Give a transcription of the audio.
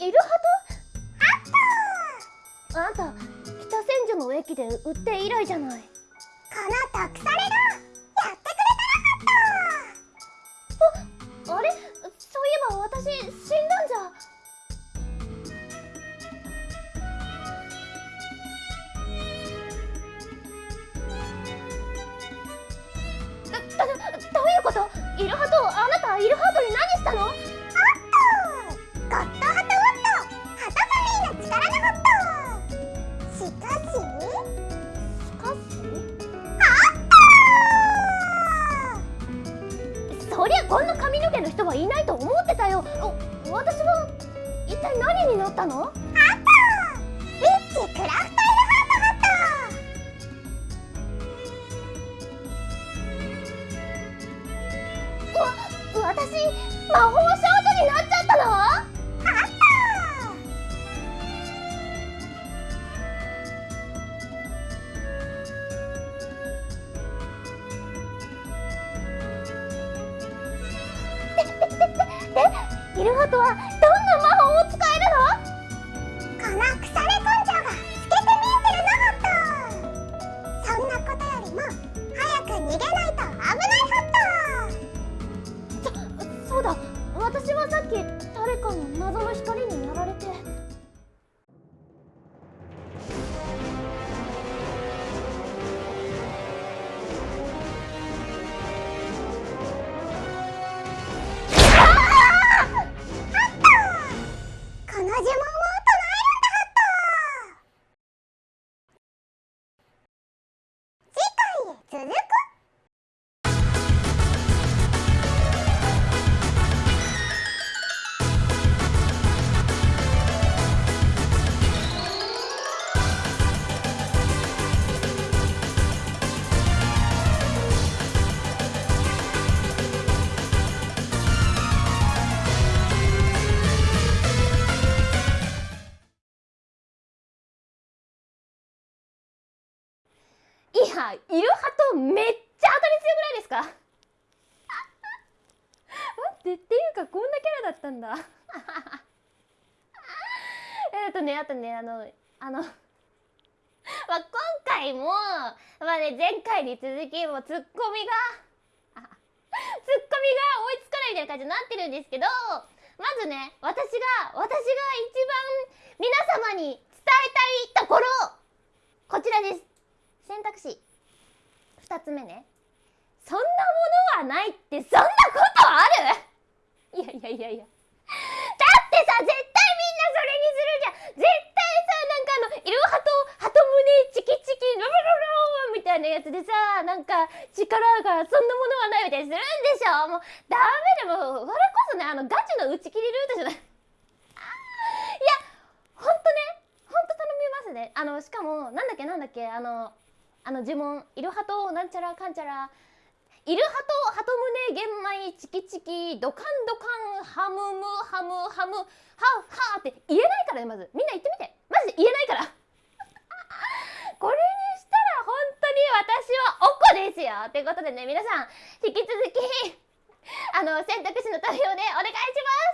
いるはず？あったあんた北千住の駅で売って以来じゃない。この特サレがやってくれたらあったああれ？そういえば私死んだんじゃ。どういうこと？いるはとアンそりゃこんな髪の毛の人はいないと思ってたよ。私は一体何になったの？ハットリッチクラフトイルハートハットわ私魔法少女になったでイルハトはどんな魔法を使えるのこの腐れ根性が透けて見えてるのホットそんなことよりも早く逃げないと危ないホットそうだ私はさっき誰かの謎の光にやられて次回いやイルハトめっちゃ当たり強くないですか？待ってっていうかこんなキャラだったんだ。えっとねあとねあのあの まあ今回もまあね前回に続きもうツッコミがあ ツッコミが追いつかないみたいな感じになってるんですけどまずね私が私が一番皆様に伝えたいところこちらです選択肢。2つ目ね。そんなものはないってそんなことある？いやいやいやいや。だってさ絶対みんなそれにするじゃん。絶対さなんかあのイルハトハト胸チキチキルルルルみたいなやつでさなんか力がそんなものはないみたいにするんでしょもうダメでもこれこそねあのガチの打ち切りルートじゃないいやほんとねほんと頼みますねあのしかもなんだっけなんだっけあのあの呪文イルハトなんちゃらかんちゃら。イルハトハト胸玄米チキチキドカンドカンハムムハムハムハウハーって言えないからねまず。みんな言ってみて。マジで言えないから。これにしたら本当に私はおこですよ。ということでね皆さん引き続きあの選択肢の投票でお願いします。